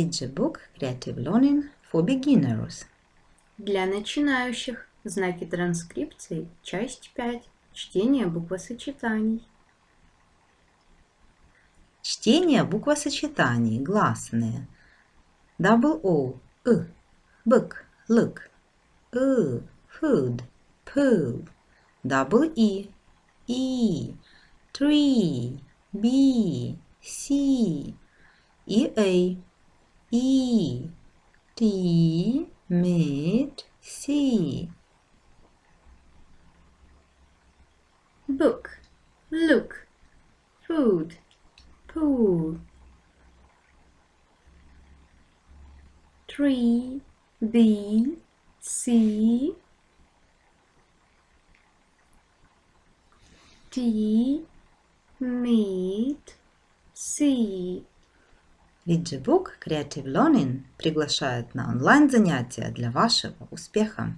Read the book Creative Learning for Beginners. Для начинающих. Знаки транскрипции. Часть 5. Чтение буквосочетаний. Чтение буквосочетаний гласные. Double O, I, book, look, U, food, pool. Double E, E, tree, B, C, E, A, E, T, mid, C. Book. Look. Food. Pool. Tree. B. C. D. Meet. C. Book Creative Learning приглашает на онлайн-занятия для вашего успеха.